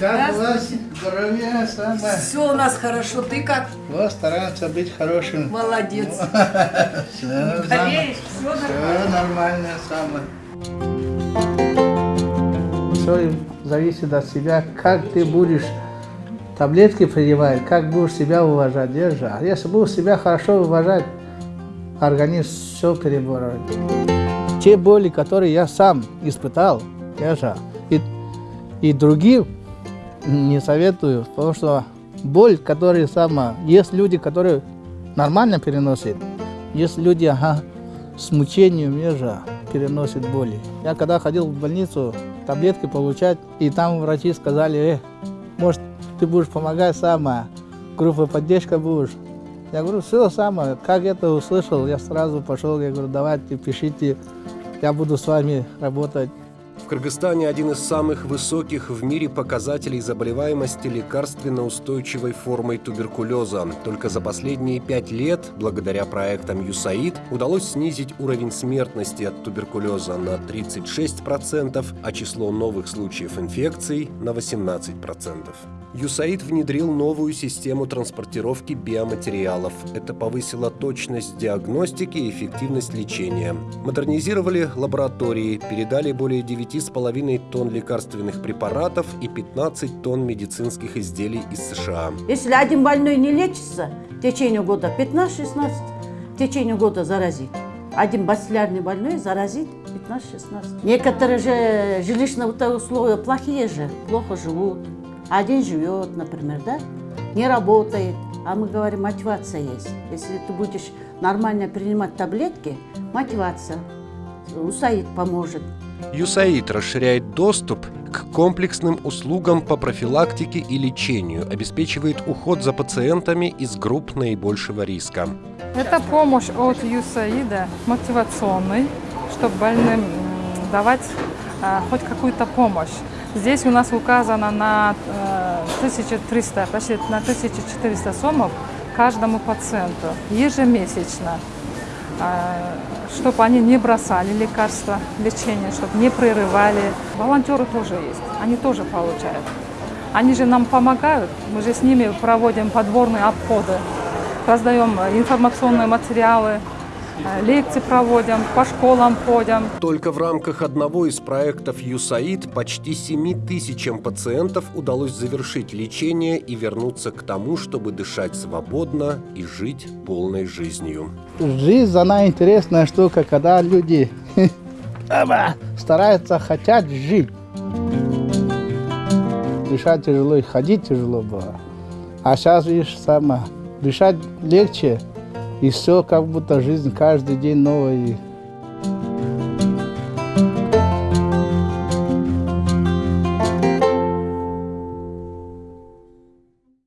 Как у вас здоровье самое? Все у нас хорошо. Ты как? Вот стараемся быть хорошим. Молодец. Все, Болеешь? Все все нормально самое. Все зависит от себя, как ты будешь таблетки принимать, как будешь себя уважать, держа. А Если будешь себя хорошо уважать, организм все переборет. Те боли, которые я сам испытал, держа, и, и другим не советую, потому что боль, которая сама, есть люди, которые нормально переносят, есть люди, ага, с мучением ежа переносят боли. Я когда ходил в больницу таблетки получать, и там врачи сказали, э, может, ты будешь помогать сама, группа поддержка будешь. Я говорю, все самое. Как это услышал, я сразу пошел, я говорю, давайте, пишите, я буду с вами работать. В Кыргызстане один из самых высоких в мире показателей заболеваемости лекарственно-устойчивой формой туберкулеза. Только за последние пять лет, благодаря проектам ЮСАИД, удалось снизить уровень смертности от туберкулеза на 36%, а число новых случаев инфекций на 18%. ЮСАИД внедрил новую систему транспортировки биоматериалов. Это повысило точность диагностики и эффективность лечения. Модернизировали лаборатории, передали более 9,5 тонн лекарственных препаратов и 15 тонн медицинских изделий из США. Если один больной не лечится в течение года 15-16, в течение года заразит. Один бациллярный больной заразит 15-16. Некоторые же жилищные условия плохие же, плохо живут. Один живет, например, да, не работает. А мы говорим, мотивация есть. Если ты будешь нормально принимать таблетки, мотивация. УСАИД поможет. ЮСАИД расширяет доступ к комплексным услугам по профилактике и лечению, обеспечивает уход за пациентами из групп наибольшего риска. Это помощь от ЮСАИДа мотивационной, чтобы больным давать а, хоть какую-то помощь. Здесь у нас указано на э, 1300, почти на 1400 сомов каждому пациенту ежемесячно, чтобы они не бросали лекарства, лечение, чтобы не прерывали. Волонтеры тоже есть, они тоже получают. Они же нам помогают, мы же с ними проводим подборные обходы, раздаем информационные материалы, лекции проводим, по школам ходим. Только в рамках одного из проектов ЮСАИД почти 7 тысячам пациентов удалось завершить лечение и вернуться к тому, чтобы дышать свободно и жить полной жизнью. Жизнь, она интересная штука, когда люди стараются, хотят жить. Дышать тяжело и ходить тяжело было. А сейчас, видишь, сама, дышать легче, и все как будто жизнь каждый день новая.